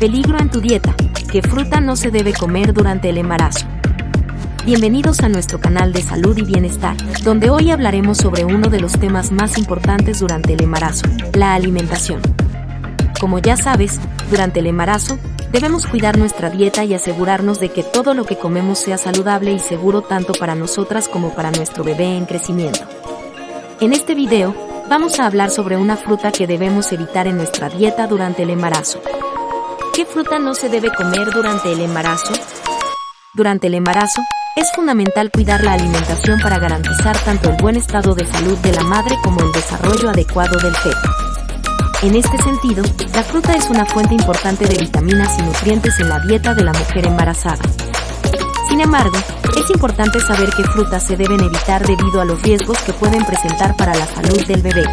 Peligro en tu dieta. ¿Qué fruta no se debe comer durante el embarazo? Bienvenidos a nuestro canal de salud y bienestar, donde hoy hablaremos sobre uno de los temas más importantes durante el embarazo, la alimentación. Como ya sabes, durante el embarazo, debemos cuidar nuestra dieta y asegurarnos de que todo lo que comemos sea saludable y seguro tanto para nosotras como para nuestro bebé en crecimiento. En este video, vamos a hablar sobre una fruta que debemos evitar en nuestra dieta durante el embarazo. ¿Qué fruta no se debe comer durante el embarazo? Durante el embarazo, es fundamental cuidar la alimentación para garantizar tanto el buen estado de salud de la madre como el desarrollo adecuado del feto. En este sentido, la fruta es una fuente importante de vitaminas y nutrientes en la dieta de la mujer embarazada. Sin embargo, es importante saber qué frutas se deben evitar debido a los riesgos que pueden presentar para la salud del bebé.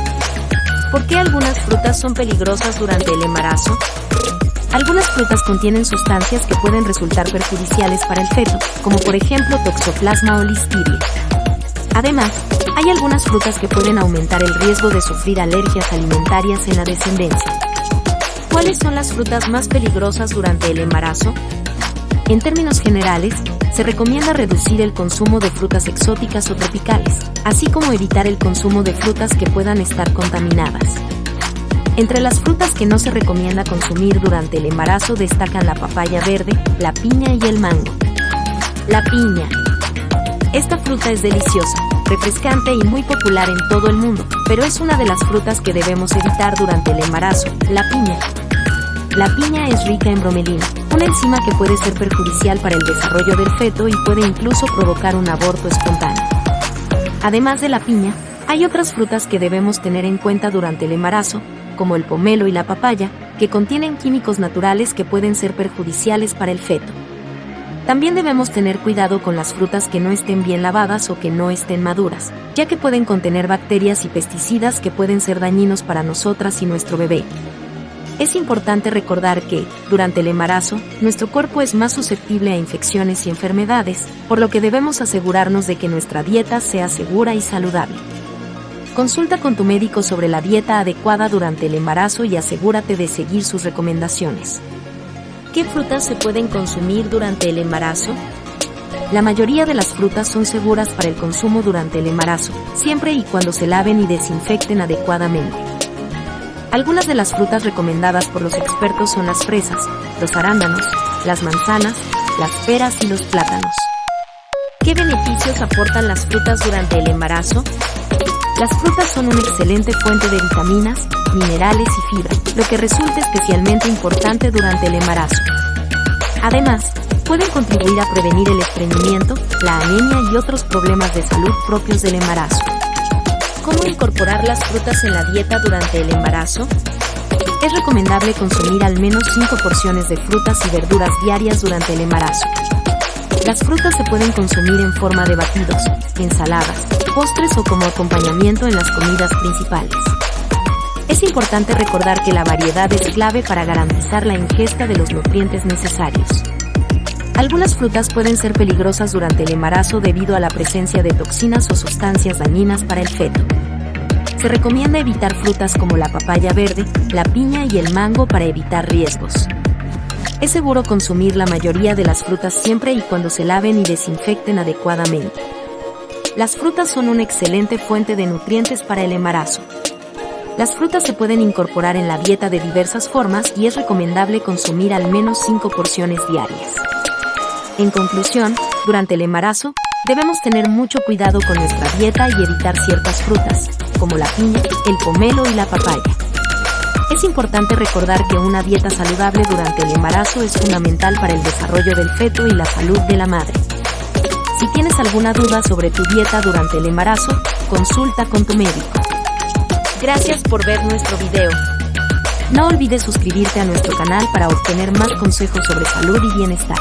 ¿Por qué algunas frutas son peligrosas durante el embarazo? Algunas frutas contienen sustancias que pueden resultar perjudiciales para el feto, como por ejemplo toxoplasma o listeria. Además, hay algunas frutas que pueden aumentar el riesgo de sufrir alergias alimentarias en la descendencia. ¿Cuáles son las frutas más peligrosas durante el embarazo? En términos generales, se recomienda reducir el consumo de frutas exóticas o tropicales, así como evitar el consumo de frutas que puedan estar contaminadas. Entre las frutas que no se recomienda consumir durante el embarazo destacan la papaya verde, la piña y el mango. La piña. Esta fruta es deliciosa, refrescante y muy popular en todo el mundo, pero es una de las frutas que debemos evitar durante el embarazo, la piña. La piña es rica en bromelina, una enzima que puede ser perjudicial para el desarrollo del feto y puede incluso provocar un aborto espontáneo. Además de la piña, hay otras frutas que debemos tener en cuenta durante el embarazo, como el pomelo y la papaya, que contienen químicos naturales que pueden ser perjudiciales para el feto. También debemos tener cuidado con las frutas que no estén bien lavadas o que no estén maduras, ya que pueden contener bacterias y pesticidas que pueden ser dañinos para nosotras y nuestro bebé. Es importante recordar que, durante el embarazo, nuestro cuerpo es más susceptible a infecciones y enfermedades, por lo que debemos asegurarnos de que nuestra dieta sea segura y saludable. Consulta con tu médico sobre la dieta adecuada durante el embarazo y asegúrate de seguir sus recomendaciones. ¿Qué frutas se pueden consumir durante el embarazo? La mayoría de las frutas son seguras para el consumo durante el embarazo, siempre y cuando se laven y desinfecten adecuadamente. Algunas de las frutas recomendadas por los expertos son las fresas, los arándanos, las manzanas, las peras y los plátanos. ¿Qué beneficios aportan las frutas durante el embarazo? Las frutas son una excelente fuente de vitaminas, minerales y fibra, lo que resulta especialmente importante durante el embarazo. Además, pueden contribuir a prevenir el estreñimiento, la anemia y otros problemas de salud propios del embarazo. ¿Cómo incorporar las frutas en la dieta durante el embarazo? Es recomendable consumir al menos 5 porciones de frutas y verduras diarias durante el embarazo. Las frutas se pueden consumir en forma de batidos, ensaladas, postres o como acompañamiento en las comidas principales. Es importante recordar que la variedad es clave para garantizar la ingesta de los nutrientes necesarios. Algunas frutas pueden ser peligrosas durante el embarazo debido a la presencia de toxinas o sustancias dañinas para el feto. Se recomienda evitar frutas como la papaya verde, la piña y el mango para evitar riesgos. Es seguro consumir la mayoría de las frutas siempre y cuando se laven y desinfecten adecuadamente. Las frutas son una excelente fuente de nutrientes para el embarazo. Las frutas se pueden incorporar en la dieta de diversas formas y es recomendable consumir al menos 5 porciones diarias. En conclusión, durante el embarazo, debemos tener mucho cuidado con nuestra dieta y evitar ciertas frutas, como la piña, el pomelo y la papaya. Es importante recordar que una dieta saludable durante el embarazo es fundamental para el desarrollo del feto y la salud de la madre. Si tienes alguna duda sobre tu dieta durante el embarazo, consulta con tu médico. Gracias por ver nuestro video. No olvides suscribirte a nuestro canal para obtener más consejos sobre salud y bienestar.